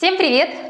Всем привет!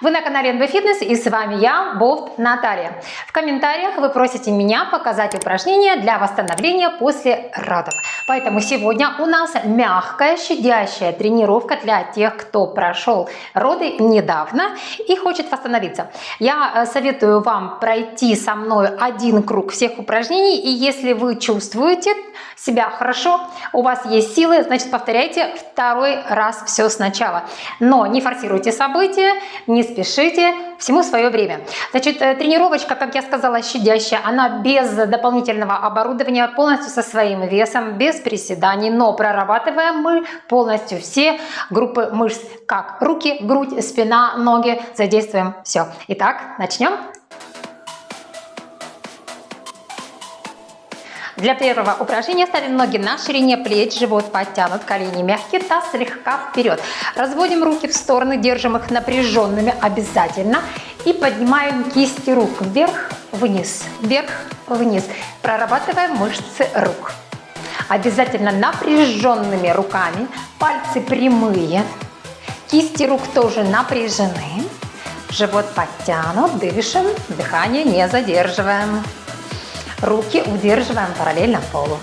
Вы на канале NB Fitness и с вами я, Болт Наталья. В комментариях вы просите меня показать упражнения для восстановления после родов. Поэтому сегодня у нас мягкая, щадящая тренировка для тех, кто прошел роды недавно и хочет восстановиться. Я э, советую вам пройти со мной один круг всех упражнений. И если вы чувствуете себя хорошо, у вас есть силы, значит повторяйте второй раз все сначала. Но не форсируйте события, не спешите, всему свое время. Значит, э, тренировочка, как я сказала, щадящая, она без дополнительного оборудования, полностью со своим весом, без приседаний, но прорабатываем мы полностью все группы мышц, как руки, грудь, спина, ноги, задействуем все. Итак, начнем. Для первого упражнения ставим ноги на ширине плеч, живот подтянут, колени мягкие, таз слегка вперед. Разводим руки в стороны, держим их напряженными обязательно. И поднимаем кисти рук вверх, вниз, вверх, вниз. Прорабатываем мышцы рук. Обязательно напряженными руками, пальцы прямые, кисти рук тоже напряжены. Живот подтянут, дышим, дыхание не задерживаем. Руки удерживаем параллельно полу.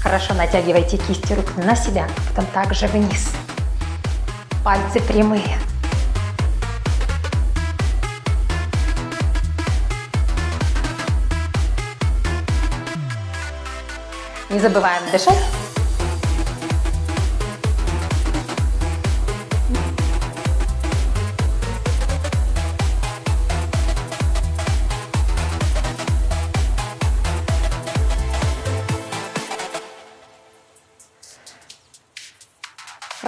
Хорошо натягивайте кисти рук на себя, потом также вниз. Пальцы прямые. Не забываем дышать.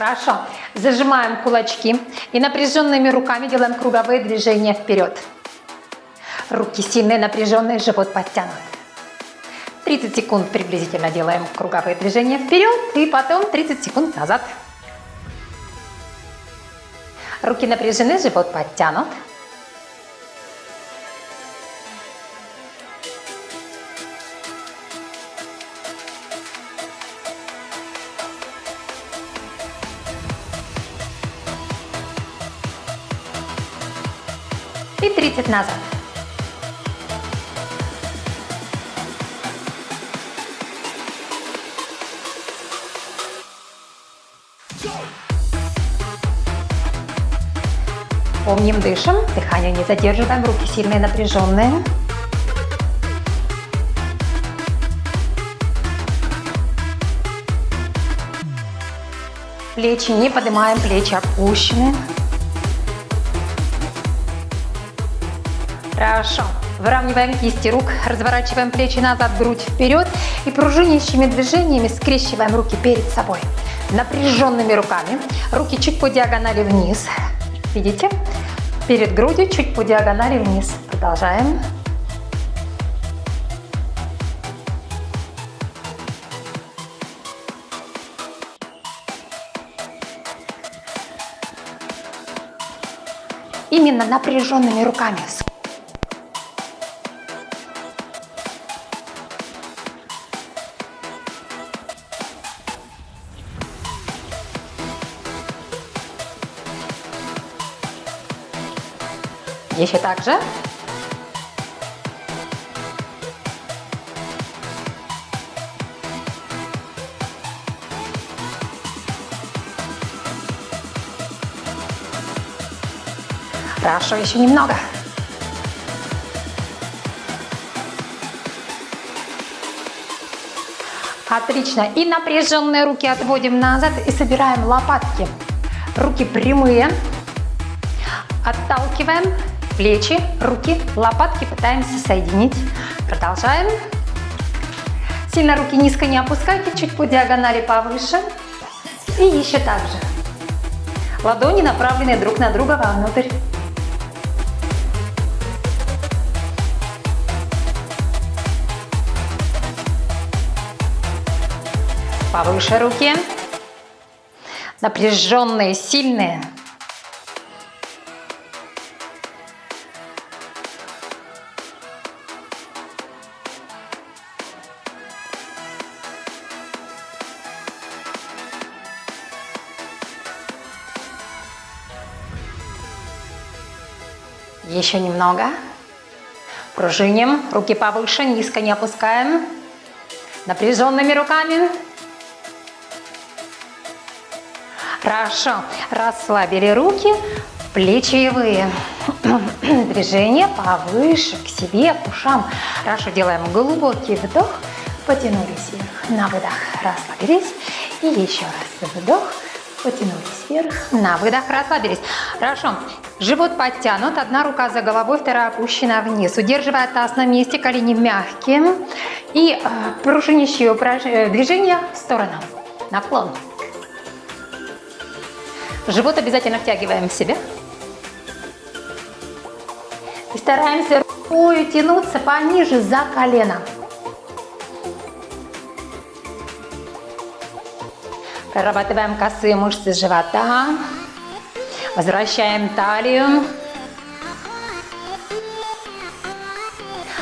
Хорошо. Зажимаем кулачки и напряженными руками делаем круговые движения вперед. Руки сильные, напряженные, живот подтянут. 30 секунд приблизительно делаем круговые движения вперед и потом 30 секунд назад. Руки напряжены, живот подтянут. И 30 назад. Помним, дышим, дыхание не задерживаем, руки сильные, напряженные. Плечи не поднимаем, плечи опущены. Хорошо. Выравниваем кисти рук, разворачиваем плечи назад, грудь вперед и пружинящими движениями скрещиваем руки перед собой. Напряженными руками, руки чуть по диагонали вниз. Видите? Перед грудью чуть по диагонали вниз. Продолжаем. Именно напряженными руками. Еще так же. Хорошо, еще немного. Отлично. И напряженные руки отводим назад и собираем лопатки. Руки прямые. Отталкиваем плечи, руки, лопатки пытаемся соединить. Продолжаем. Сильно руки низко не опускайте, чуть по диагонали повыше. И еще так же. Ладони направлены друг на друга вовнутрь. Повыше руки. Напряженные, сильные. Еще немного. Пружиним. Руки повыше, низко не опускаем. Напряженными руками. Хорошо. Расслабили руки, плечевые. Движение повыше, к себе, к ушам. Хорошо. Делаем глубокий вдох. Потянулись вверх. На выдох расслабились. И еще раз вдох. Потянулись вверх. На выдох расслабились. Хорошо. Живот подтянут, одна рука за головой, вторая опущена вниз. Удерживая таз на месте, колени мягкие. И э, пружинящие э, движения в сторону. Наклон. Живот обязательно втягиваем в себя. И стараемся рукой тянуться пониже за колено. Прорабатываем косые мышцы живота. Возвращаем талию.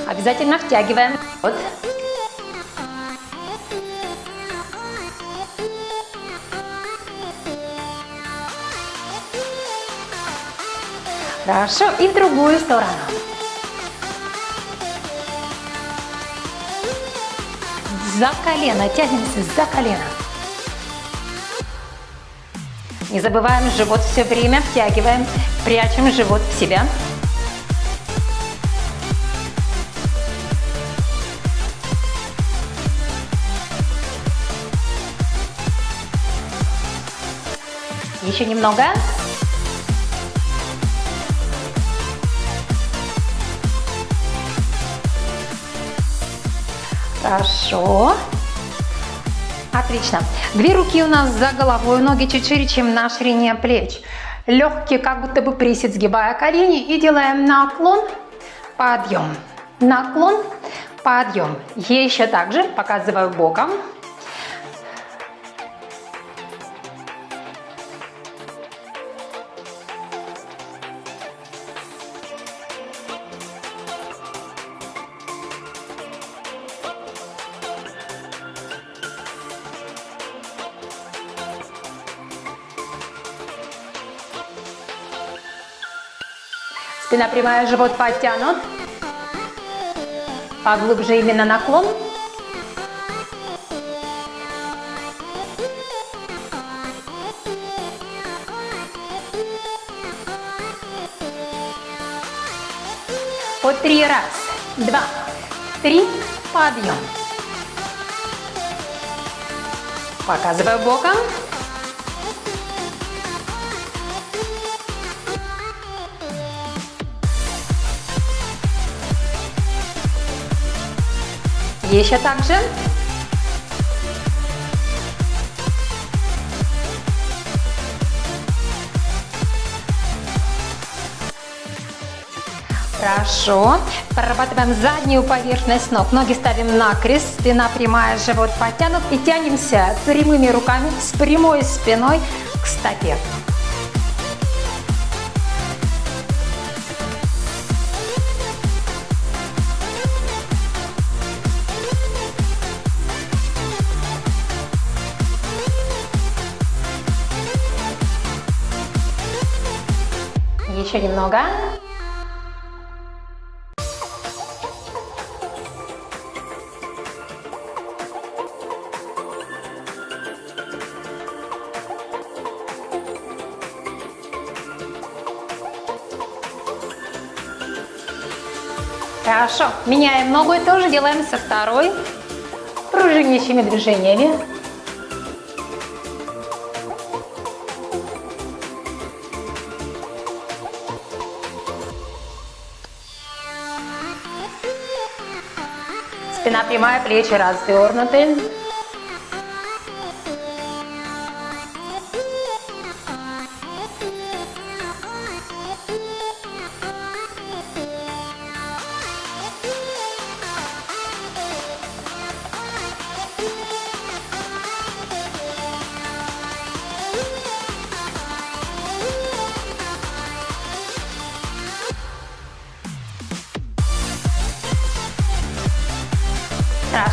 Обязательно втягиваем живот. Хорошо. И в другую сторону. За колено. Тянемся за колено. Не забываем живот все время, втягиваем, прячем живот в себя. Еще немного. Хорошо. Отлично. Две руки у нас за головой, ноги чуть шире, чем на ширине плеч. Легкие, как будто бы присед, сгибая колени. И делаем наклон, подъем. Наклон, подъем. Еще также показываю боком. Спина прямая, живот подтянут. Поглубже именно наклон. По три раз. Два, три, подъем. Показываю боком. Еще также. Хорошо. Прорабатываем заднюю поверхность ног. Ноги ставим на крест, спина прямая, живот подтянут. И тянемся прямыми руками с прямой спиной к стопе. Еще немного. Хорошо. Меняем ногу и тоже делаем со второй пружинящими движениями. Спина прямая, плечи развернуты.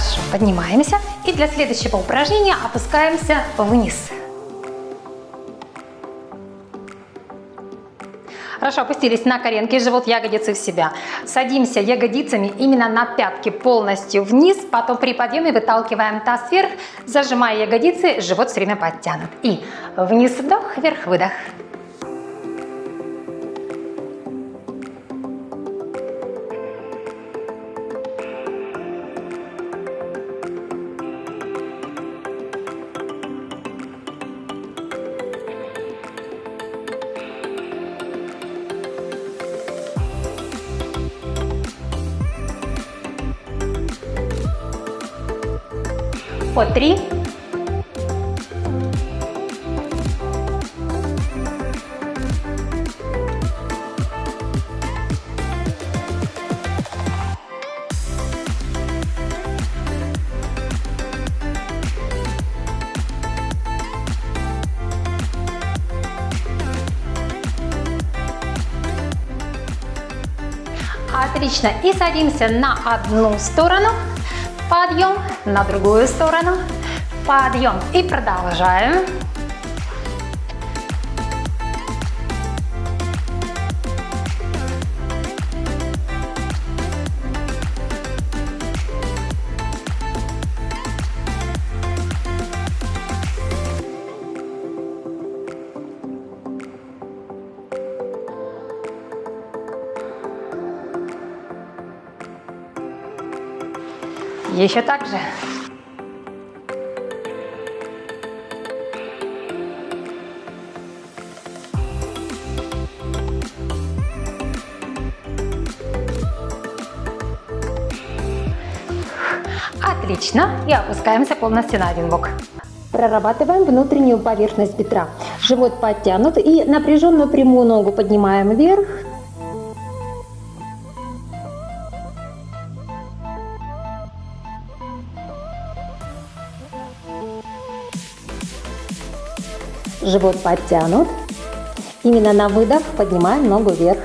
Хорошо, поднимаемся. И для следующего упражнения опускаемся вниз. Хорошо, опустились на коленки, живот, ягодицы в себя. Садимся ягодицами именно на пятки полностью вниз, потом при подъеме выталкиваем таз вверх, зажимая ягодицы, живот все время подтянут. И вниз вдох, вверх выдох. По три. Отлично. И садимся на одну сторону. Подъем на другую сторону. Подъем. И продолжаем. Еще так же. Отлично. И опускаемся полностью на один бок. Прорабатываем внутреннюю поверхность бедра. Живот подтянут и напряженную прямую ногу поднимаем вверх. Живот подтянут. Именно на выдох поднимаем ногу вверх.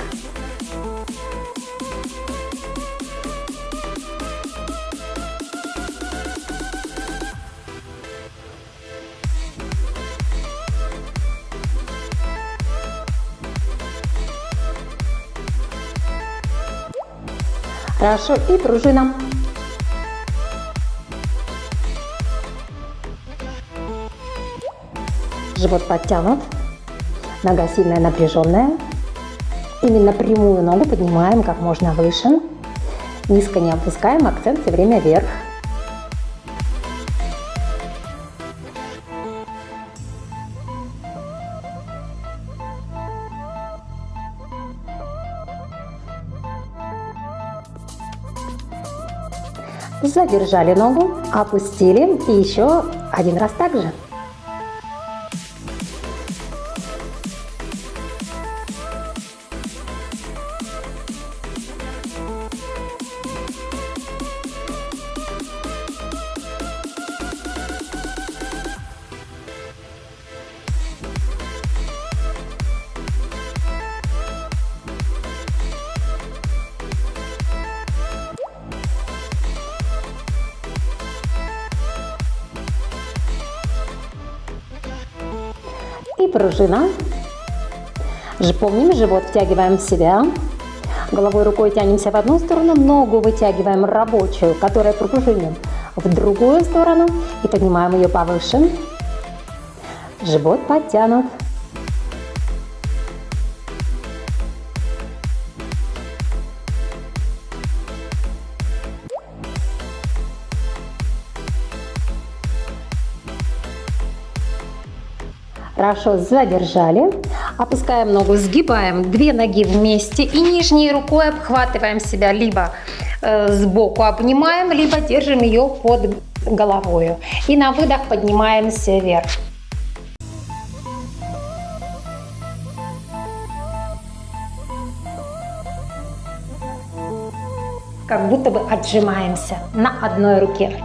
Хорошо, и пружина. Живот подтянут, нога сильная, напряженная. Именно прямую ногу поднимаем как можно выше. Низко не опускаем, акцент все время вверх. Задержали ногу, опустили и еще один раз так же. Пружина. Помним, живот втягиваем в себя. Головой рукой тянемся в одну сторону, ногу вытягиваем рабочую, которая пружинит, в другую сторону и поднимаем ее повыше. Живот подтянут. Хорошо, задержали. Опускаем ногу, сгибаем две ноги вместе и нижней рукой обхватываем себя либо э, сбоку обнимаем, либо держим ее под головой. И на выдох поднимаемся вверх. Как будто бы отжимаемся на одной руке.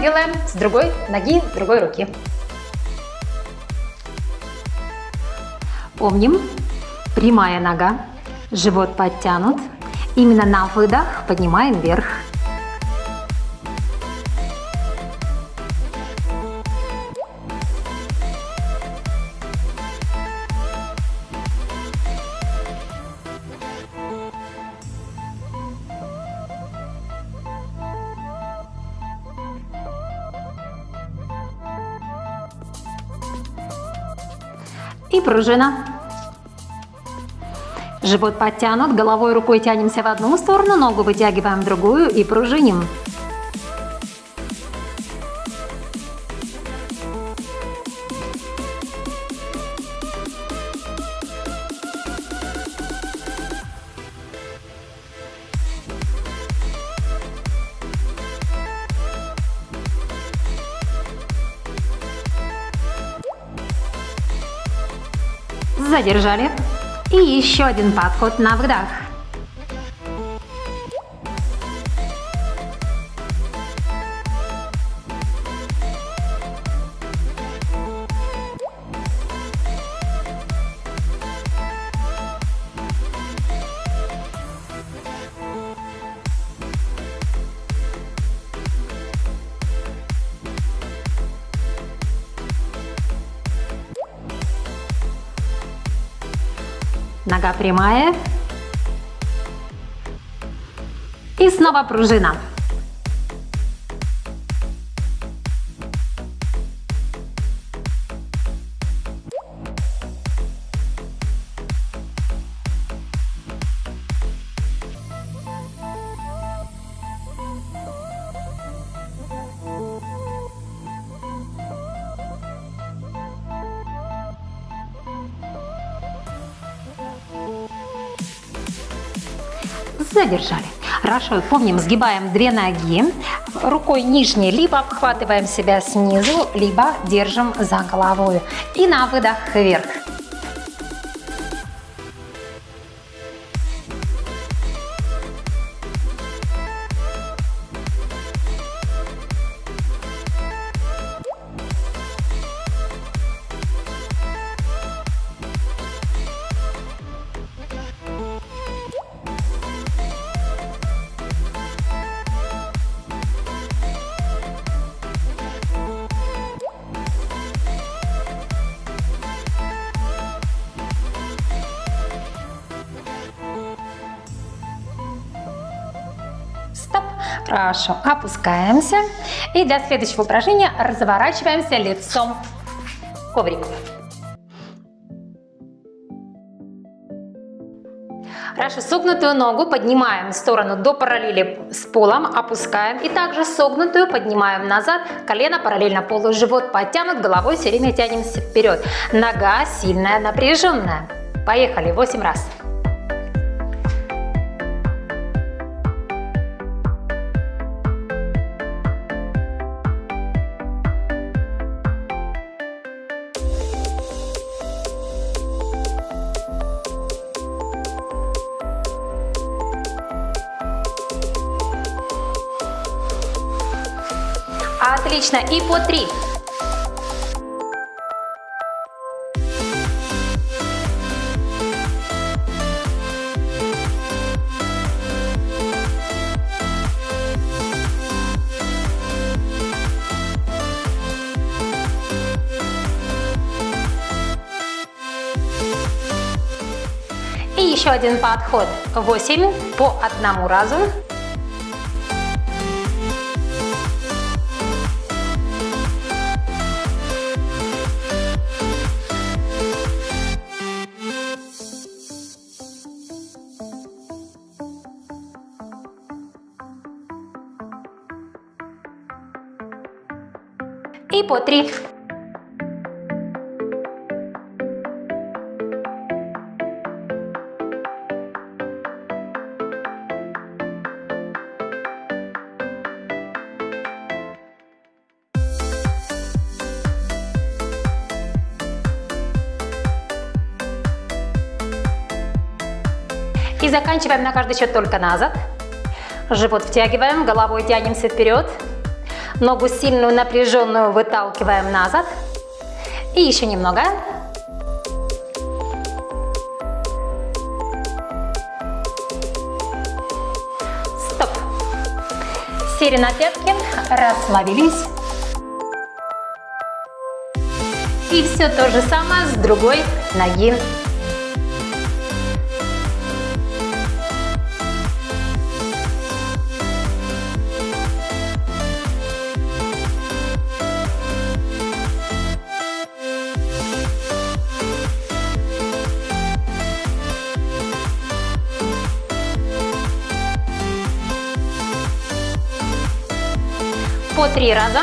Делаем с другой ноги, другой руки. Помним, прямая нога, живот подтянут. Именно на выдох поднимаем вверх. Пружина. Живот подтянут, головой рукой тянемся в одну сторону, ногу вытягиваем в другую и пружиним. Задержали. И еще один подход на вдох. Прямая. И снова пружина. Задержали. Хорошо, помним, сгибаем две ноги, рукой нижней либо обхватываем себя снизу, либо держим за головой. И на выдох вверх. Хорошо, опускаемся. И для следующего упражнения разворачиваемся лицом к коврику. Хорошо, согнутую ногу поднимаем в сторону до параллели с полом, опускаем. И также согнутую поднимаем назад, колено параллельно полу, живот подтянут, головой все время тянемся вперед. Нога сильная, напряженная. Поехали, 8 раз. Отлично. И по три. И еще один подход. 8 по одному разу. И по 3. И заканчиваем на каждый счет только назад. Живот втягиваем, головой тянемся вперед. Ногу сильную, напряженную выталкиваем назад. И еще немного. Стоп. Сели на пятки, расслабились. И все то же самое с другой ноги. Три раза.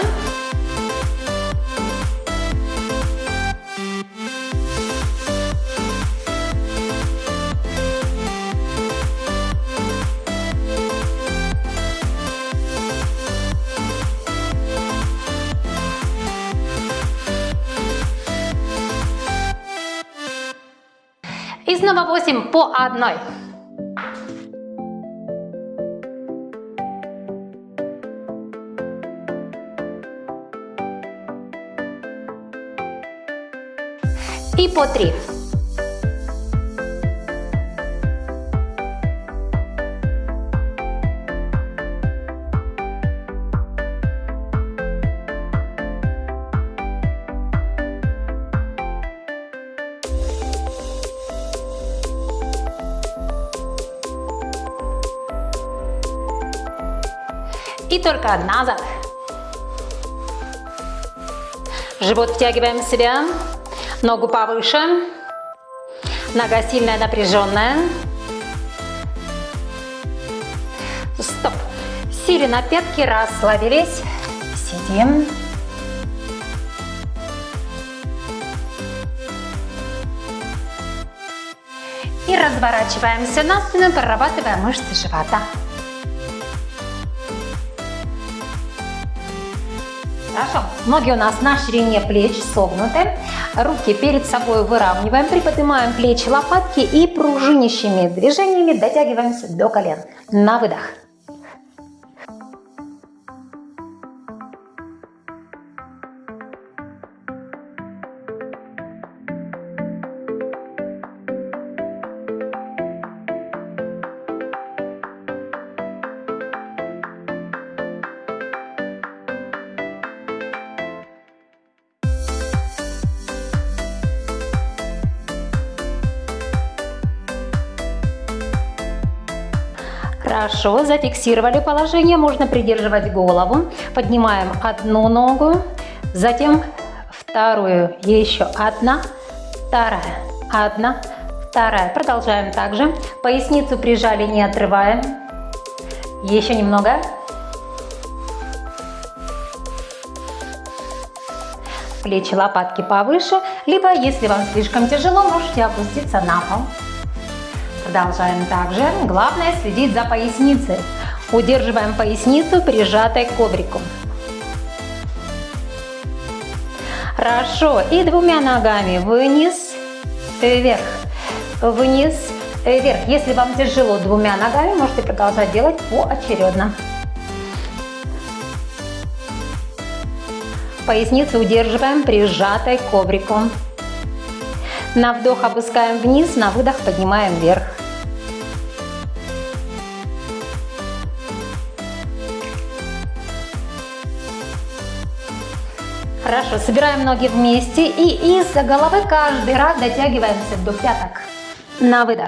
И снова 8 по одной. И по 3. И только назад. Живот втягиваем в себя. Ногу повыше. Нога сильная, напряженная. Стоп. Сели на пятки, расслабились. Сидим. И разворачиваемся на спину, прорабатывая мышцы живота. Ноги у нас на ширине плеч согнуты. Руки перед собой выравниваем, приподнимаем плечи, лопатки и пружинящими движениями дотягиваемся до колен. На выдох. Хорошо, зафиксировали положение, можно придерживать голову. Поднимаем одну ногу, затем вторую, еще одна, вторая, одна, вторая. Продолжаем также. Поясницу прижали, не отрываем. Еще немного. Плечи, лопатки повыше, либо, если вам слишком тяжело, можете опуститься на пол. Продолжаем также. Главное следить за поясницей. Удерживаем поясницу, прижатой к коврику. Хорошо. И двумя ногами вниз, вверх, вниз, вверх. Если вам тяжело двумя ногами, можете продолжать делать поочередно. Поясницу удерживаем, прижатой к коврику. На вдох опускаем вниз, на выдох поднимаем вверх. Хорошо, собираем ноги вместе и из-за головы каждый раз дотягиваемся до пяток. На выдох.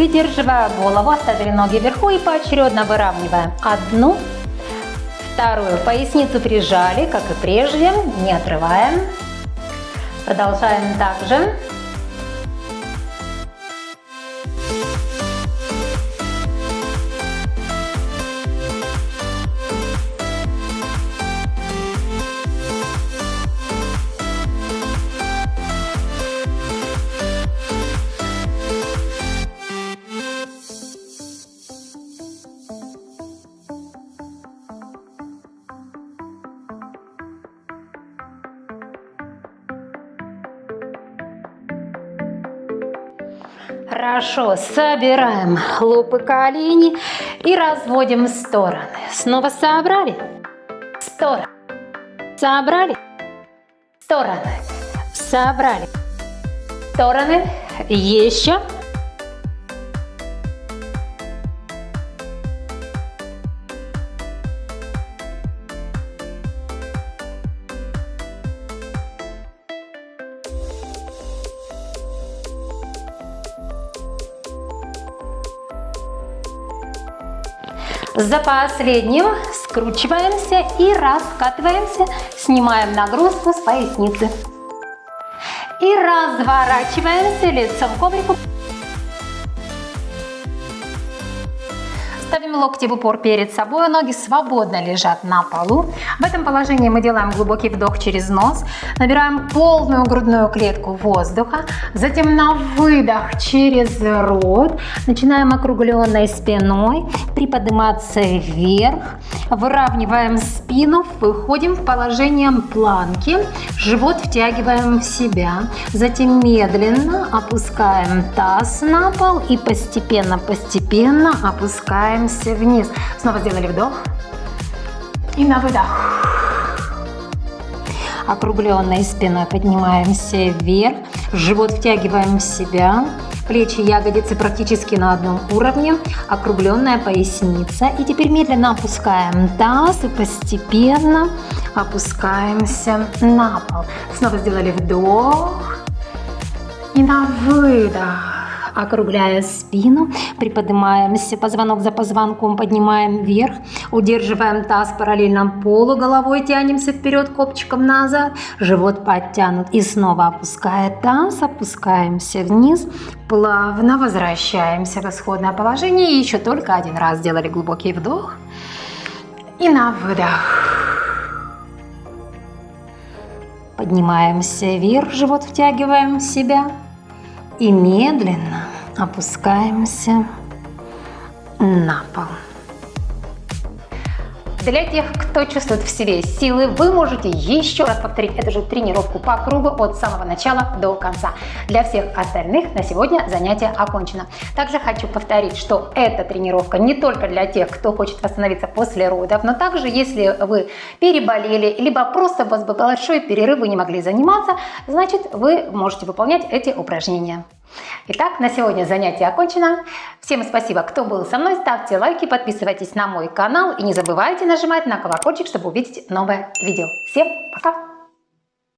Придерживая голову, оставили ноги вверху и поочередно выравниваем. Одну, Вторую поясницу прижали, как и прежде, не отрываем. Продолжаем также. Собираем лопы колени и разводим в стороны. Снова собрали, стороны, собрали, стороны, собрали, стороны, еще. За последним скручиваемся и раскатываемся, снимаем нагрузку с поясницы. И разворачиваемся лицом к коврику. Локти в упор перед собой, ноги свободно лежат на полу. В этом положении мы делаем глубокий вдох через нос, набираем полную грудную клетку воздуха, затем на выдох через рот, начинаем округленной спиной приподниматься вверх, выравниваем спину, выходим в положение планки, живот втягиваем в себя, затем медленно опускаем таз на пол и постепенно-постепенно опускаем опускаемся вниз. Снова сделали вдох. И на выдох. Округленной спиной поднимаемся вверх. Живот втягиваем в себя. Плечи, ягодицы практически на одном уровне. Округленная поясница. И теперь медленно опускаем таз и постепенно опускаемся на пол. Снова сделали вдох. И на выдох округляя спину, приподнимаемся, позвонок за позвонком поднимаем вверх, удерживаем таз параллельно полу, головой тянемся вперед, копчиком назад, живот подтянут и снова опуская таз, опускаемся вниз, плавно возвращаемся в исходное положение еще только один раз сделали глубокий вдох и на выдох. Поднимаемся вверх, живот втягиваем в себя и медленно опускаемся на пол. Для тех, кто чувствует в себе силы, вы можете еще раз повторить эту же тренировку по кругу от самого начала до конца. Для всех остальных на сегодня занятие окончено. Также хочу повторить, что эта тренировка не только для тех, кто хочет восстановиться после родов, но также если вы переболели, либо просто у вас был большой перерыв, вы не могли заниматься, значит вы можете выполнять эти упражнения. Итак, на сегодня занятие окончено. Всем спасибо, кто был со мной. Ставьте лайки, подписывайтесь на мой канал и не забывайте нажимать на колокольчик, чтобы увидеть новое видео. Всем пока!